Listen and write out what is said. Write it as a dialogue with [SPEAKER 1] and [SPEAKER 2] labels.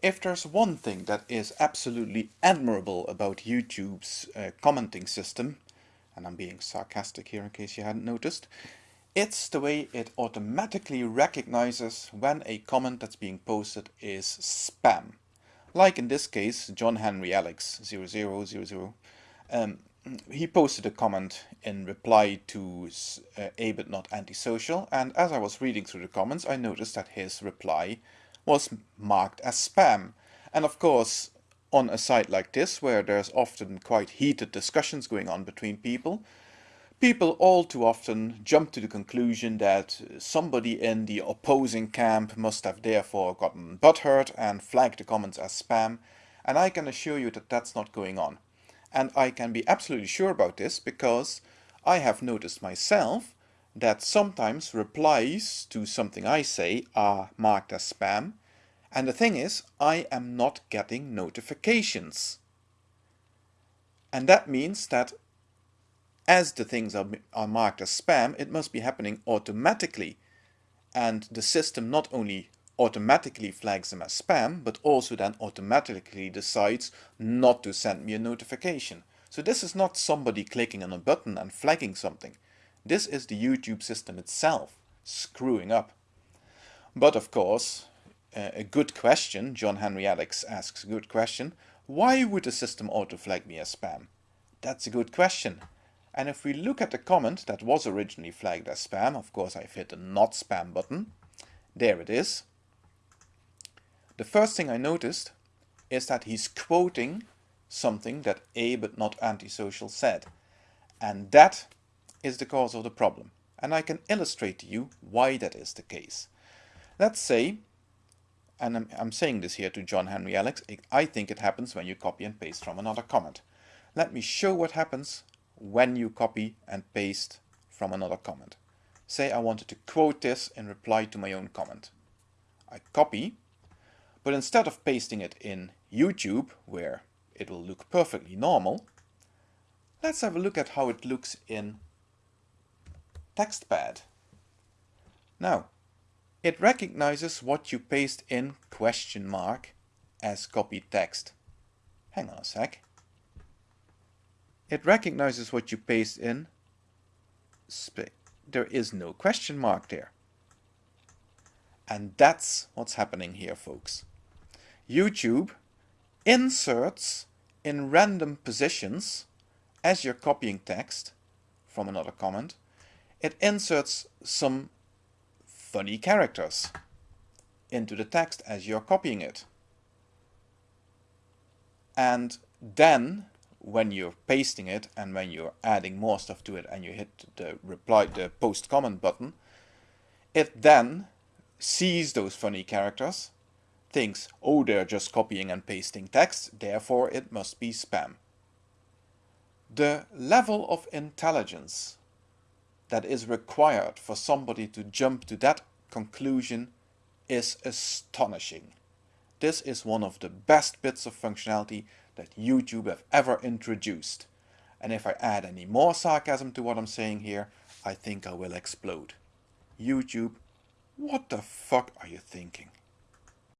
[SPEAKER 1] If there's one thing that is absolutely admirable about YouTube's uh, commenting system, and I'm being sarcastic here in case you hadn't noticed, it's the way it automatically recognizes when a comment that's being posted is spam. Like in this case, John Henry Alex 0000, um, he posted a comment in reply to uh, A but not antisocial, and as I was reading through the comments, I noticed that his reply was marked as spam. And of course, on a site like this, where there's often quite heated discussions going on between people, people all too often jump to the conclusion that somebody in the opposing camp must have therefore gotten butthurt and flagged the comments as spam, and I can assure you that that's not going on. And I can be absolutely sure about this because I have noticed myself that sometimes replies to something I say are marked as spam. And the thing is, I am not getting notifications. And that means that as the things are, are marked as spam, it must be happening automatically. And the system not only automatically flags them as spam, but also then automatically decides not to send me a notification. So this is not somebody clicking on a button and flagging something. This is the YouTube system itself screwing up. But of course, a good question, John Henry Alex asks a good question, why would the system auto-flag me as spam? That's a good question. And if we look at the comment that was originally flagged as spam, of course I've hit the not spam button, there it is. The first thing I noticed is that he's quoting something that A but not antisocial said. And that is the cause of the problem. And I can illustrate to you why that is the case. Let's say, and I'm, I'm saying this here to John Henry Alex, I think it happens when you copy and paste from another comment. Let me show what happens when you copy and paste from another comment. Say I wanted to quote this in reply to my own comment. I copy, but instead of pasting it in YouTube, where it will look perfectly normal, let's have a look at how it looks in TextPad. Now, it recognizes what you paste in question mark as copied text. Hang on a sec. It recognizes what you paste in. There is no question mark there. And that's what's happening here, folks. YouTube inserts in random positions as you're copying text from another comment it inserts some funny characters into the text as you're copying it. And then when you're pasting it and when you're adding more stuff to it and you hit the reply the post comment button, it then sees those funny characters, thinks, oh, they're just copying and pasting text, therefore it must be spam. The level of intelligence that is required for somebody to jump to that conclusion is astonishing. This is one of the best bits of functionality that YouTube have ever introduced. And if I add any more sarcasm to what I'm saying here, I think I will explode. YouTube, what the fuck are you thinking?